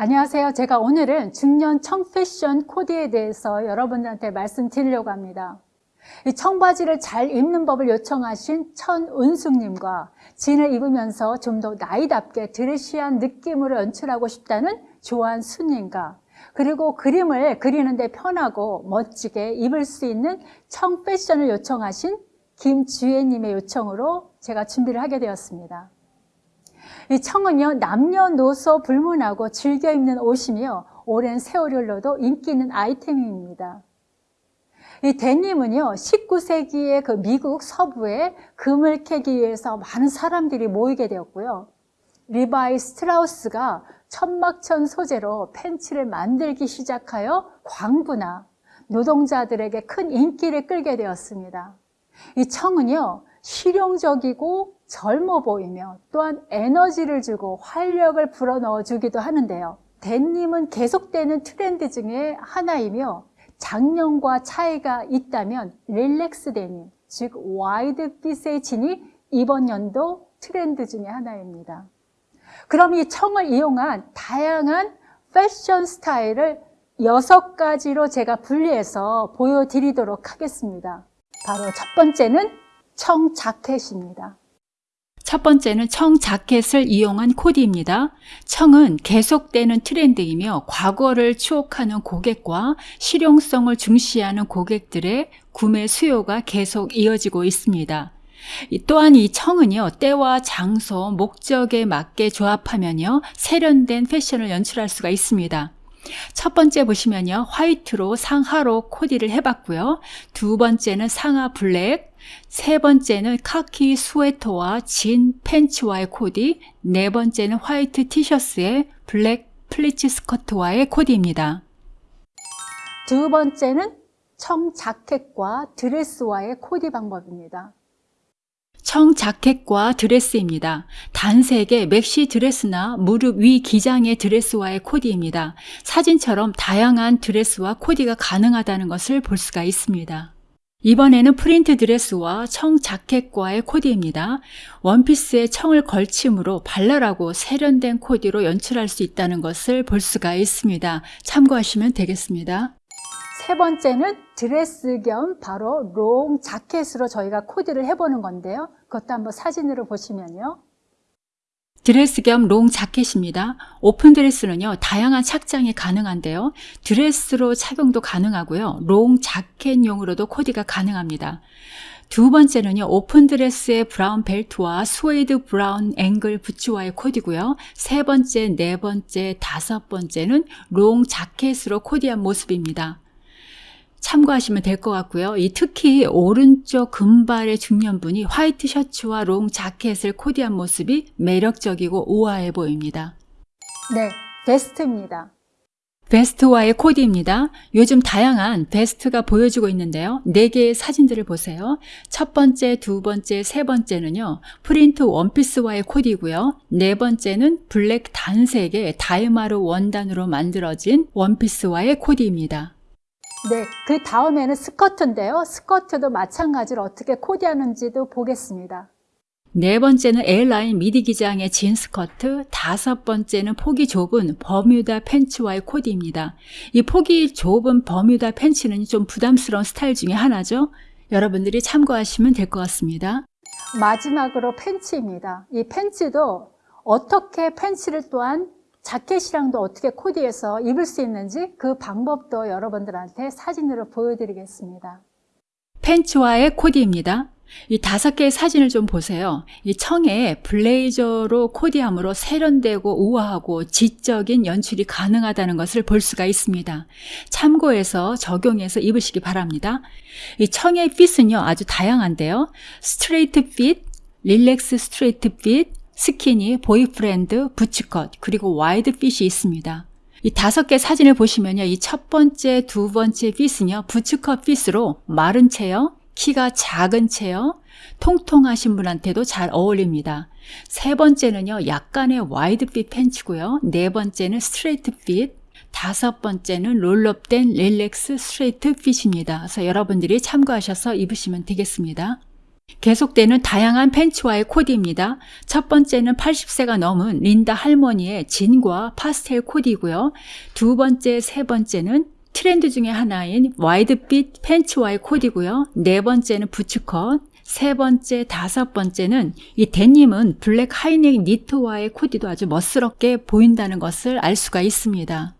안녕하세요. 제가 오늘은 중년 청패션 코디에 대해서 여러분들한테 말씀드리려고 합니다. 이 청바지를 잘 입는 법을 요청하신 천은숙님과 진을 입으면서 좀 더 나이답게 드레시한 느낌으로 연출하고 싶다는 조한수님과 그리고 그림을 그리는데 편하고 멋지게 입을 수 있는 청패션을 요청하신 김주혜님의 요청으로 제가 준비를 하게 되었습니다. 이 청은요 남녀노소 불문하고 즐겨 입는 옷이며 오랜 세월을 흘러도 인기 있는 아이템입니다. 이 데님은요 19세기의 그 미국 서부에 금을 캐기 위해서 많은 사람들이 모이게 되었고요. 리바이 스트라우스가 천막천 소재로 팬츠를 만들기 시작하여 광부나 노동자들에게 큰 인기를 끌게 되었습니다. 이 청은요 실용적이고 젊어 보이며 또한 에너지를 주고 활력을 불어넣어 주기도 하는데요. 데님은 계속되는 트렌드 중에 하나이며 작년과 차이가 있다면 relax 데님, 즉 wide fit의 진이 이번 연도 트렌드 중에 하나입니다. 그럼 이 청을 이용한 다양한 패션 스타일을 여섯 가지로 제가 분리해서 보여드리도록 하겠습니다. 바로 첫 번째는 청 자켓입니다. 첫 번째는 청 자켓을 이용한 코디입니다. 청은 계속되는 트렌드이며 과거를 추억하는 고객과 실용성을 중시하는 고객들의 구매 수요가 계속 이어지고 있습니다. 또한 이 청은요 때와 장소, 목적에 맞게 조합하면요 세련된 패션을 연출할 수가 있습니다. 첫 번째 보시면요 화이트로 상하로 코디를 해봤고요 두 번째는 상하 블랙 세 번째는 카키 스웨터와 진 팬츠와의 코디 네 번째는 화이트 티셔츠에 블랙 pleats 스커트와의 코디입니다 두 번째는 청 자켓과 드레스와의 코디 방법입니다. 청 자켓과 드레스입니다. 단색의 maxi 드레스나 무릎 위 기장의 드레스와의 코디입니다. 사진처럼 다양한 드레스와 코디가 가능하다는 것을 볼 수가 있습니다. 이번에는 프린트 드레스와 청 자켓과의 코디입니다. 원피스에 청을 걸침으로 발랄하고 세련된 코디로 연출할 수 있다는 것을 볼 수가 있습니다. 참고하시면 되겠습니다. 세 번째는 드레스 겸 바로 롱 자켓으로 저희가 코디를 해보는 건데요. 그것도 한번 사진으로 보시면요. 드레스 겸 롱 자켓입니다. 오픈 드레스는요, 다양한 착장이 가능한데요. 드레스로 착용도 가능하고요. 롱 자켓용으로도 코디가 가능합니다. 두 번째는요, 오픈 드레스의 brown 벨트와 스웨이드 brown ankle 부츠와의 코디고요. 세 번째, 네 번째, 다섯 번째는 롱 자켓으로 코디한 모습입니다. 참고하시면 될 것 같고요. 이 특히 오른쪽 금발의 중년분이 화이트 셔츠와 롱 자켓을 코디한 모습이 매력적이고 우아해 보입니다. 네, 베스트입니다. 베스트와의 코디입니다. 요즘 다양한 베스트가 보여지고 있는데요. 4개의 사진들을 보세요. 첫 번째, 두 번째, 세 번째는요. 프린트 원피스와의 코디고요. 네 번째는 블랙 단색의 다이마루 원단으로 만들어진 원피스와의 코디입니다. 네, 그 다음에는 스커트인데요. 스커트도 마찬가지로 어떻게 코디하는지도 보겠습니다. 네 번째는 A라인 미디 기장의 진 스커트, 다섯 번째는 폭이 좁은 버뮤다 팬츠와의 코디입니다. 이 폭이 좁은 버뮤다 팬츠는 좀 부담스러운 스타일 중에 하나죠. 여러분들이 참고하시면 될 것 같습니다. 마지막으로 팬츠입니다. 이 팬츠도 어떻게 팬츠를 또한 자켓이랑도 어떻게 코디해서 입을 수 있는지 그 방법도 여러분들한테 사진으로 보여드리겠습니다. 팬츠와의 코디입니다. 이 다섯 개의 사진을 좀 보세요. 이 청에 블레이저로 코디함으로 세련되고 우아하고 지적인 연출이 가능하다는 것을 볼 수가 있습니다. 참고해서 적용해서 입으시기 바랍니다. 이 청의 fit은요 아주 다양한데요. straight fit, relax straight fit, skinny, boyfriend, bootcut, 그리고 wide fit이 있습니다. 이 다섯 개 사진을 보시면요. 이 첫 번째, 두 번째 fit은요. bootcut fit으로 마른 체요, 키가 작은 체요, 통통하신 분한테도 잘 어울립니다. 세 번째는요. 약간의 wide fit 팬츠고요. 네 번째는 straight fit, 다섯 번째는 roll-up된 relax straight fit입니다. 그래서 여러분들이 참고하셔서 입으시면 되겠습니다. 계속되는 다양한 팬츠와의 코디입니다. 첫 번째는 80세가 넘은 린다 할머니의 진과 파스텔 코디고요. 두 번째, 세 번째는 트렌드 중에 하나인 wide fit 팬츠와의 코디고요. 네 번째는 부츠컷, 세 번째, 다섯 번째는 이 데님은 블랙 high neck 니트와의 코디도 아주 멋스럽게 보인다는 것을 알 수가 있습니다.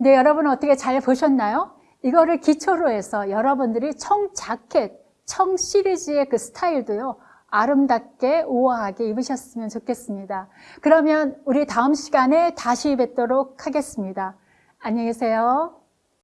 네, 여러분 어떻게 잘 보셨나요? 이거를 기초로 해서 여러분들이 청 자켓, 청 시리즈의 그 스타일도요, 아름답게 우아하게 입으셨으면 좋겠습니다. 그러면 우리 다음 시간에 다시 뵙도록 하겠습니다. 안녕히 계세요.